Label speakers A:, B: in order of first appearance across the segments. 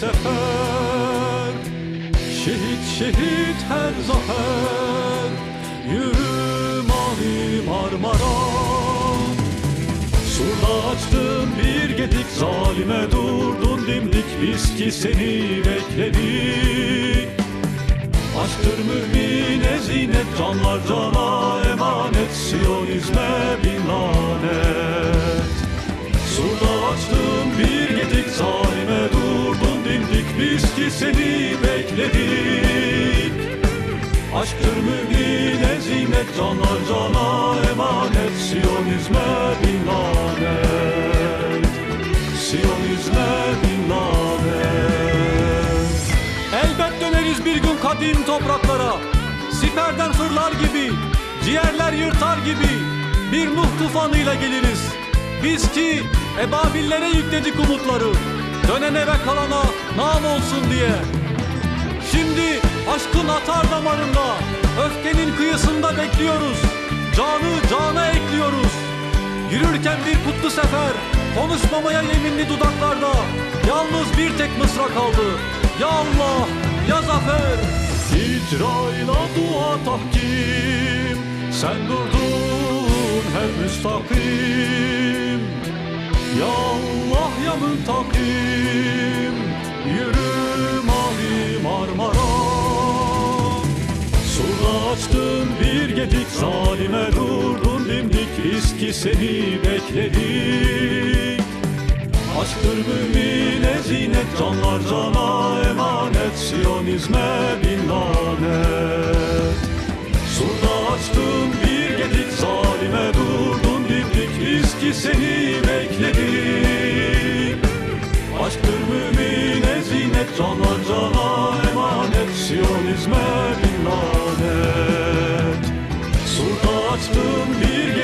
A: sefer. Şehit şehit her zafer. Yürü mavi Marmara. Surda açtın bir gedik Zalime durdun dimdik. Biz ki seni bekledik. Aşktır mümine zinet Canlar cana emanet. Siyonizme bin lanet. Ki seni bekledik. Aşktır mümine zinet canlar cana emanet. Siyonizme bin lanet Siyonizme bin lanet Elbet döneriz bir gün kadim topraklara. Siperden fırlar gibi Ciğerler yırtar gibi Bir Nuh tufanıyla geliriz. Biz ki ebabillere yükledik umutları Dönene ve kalana nam olsun diye. Şimdi aşkın atar damarında Öfkenin kıyısında bekliyoruz. Canı cana ekliyoruz. Yürürken bir kutlu sefer Konuşmamaya yeminli dudaklarda. Yalnız bir tek mısra kaldı. Ya Allah ya zafer. İcrayla dua tahkim. Sen durdun hep müstakim Müntakim Yürü mavi Marmara. Surda açtın bir gedik zalime durdun dimdik Biz ki seni bekledik. Aşktır mümine zinet canlar cana emanet Siyonizme bin lanet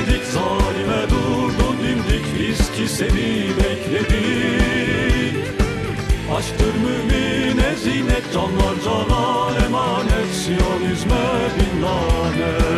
A: bir gedik zalime durdun dimdik Biz ki seni bekledik. Aşktır mümine zinet canlar cana emanet Siyonizme bin lanet